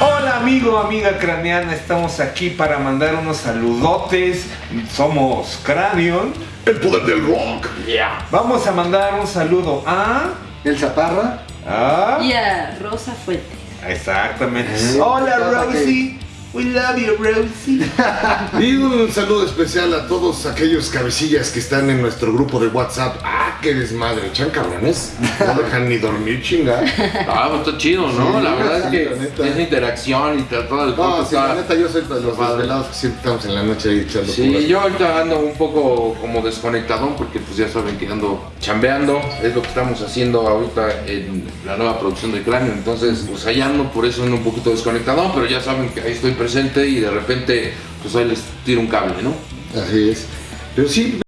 Hola amigo, amiga craneana, estamos aquí para mandar unos saludotes. Somos Cranion. El poder del rock. Vamos a mandar un saludo a... El Zaparra. a... Y a Rosa Fuentes. Exactamente. Eh, Hola Rosie. We love you Rosie. Y un saludo especial a todos aquellos cabecillas que están en nuestro grupo de WhatsApp. ¡Ah, qué desmadre! ¿Chan cabrones? No dejan ni dormir, chinga. Ah, pues está chido, ¿no? Sí, la verdad es que esa interacción y todo el No, sí, la neta, yo soy de los desvelados que siempre estamos en la noche ahí echando Sí, puras. yo ahorita ando un poco como desconectadón porque pues ya saben que ando chambeando, es lo que estamos haciendo ahorita en la nueva producción de Cráneo, entonces pues allá ando, por eso ando un poquito desconectadón, pero ya saben que ahí estoy presente y de repente pues ahí les tiro un cable, ¿no? Así es. Pero sí,